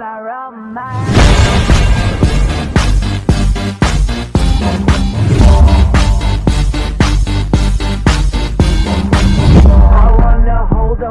Around my